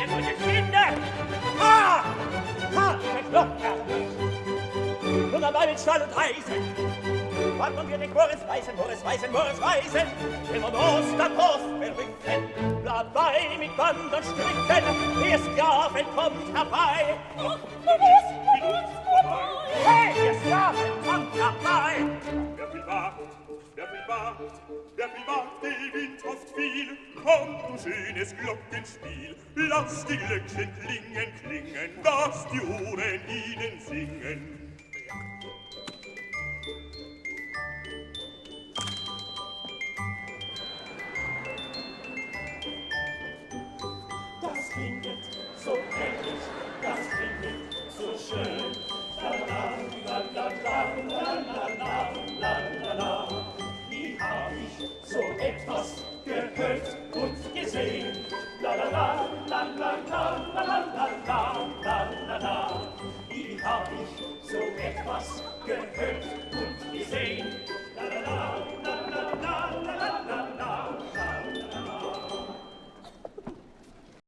Er solche Kinder! Ha! Ha! Ich locker! Und am Abend Stahl und Eisen! Warten wir den Chores Weißen, Chores Weißen, Chores Weißen! Immer Brust an Brust verrücken! Bleibt bei mit Band und Stricken! Ihr Sklaven kommt herbei! Ach, Maurice, Maurice, Maurice! Hey, ihr Sklaven kommt herbei! Wer viel wagt, wer viel wagt, wer viel wagt, der Wind oft viel, kommt ein schönes Glockenspiel. Lass die Glöckchen klingen, klingen, dass die Ohren ihnen singen. Das klinget so herrlich, das klinget so schön. La la la la la la la la la. Nie hab ich so etwas gehört. Hey.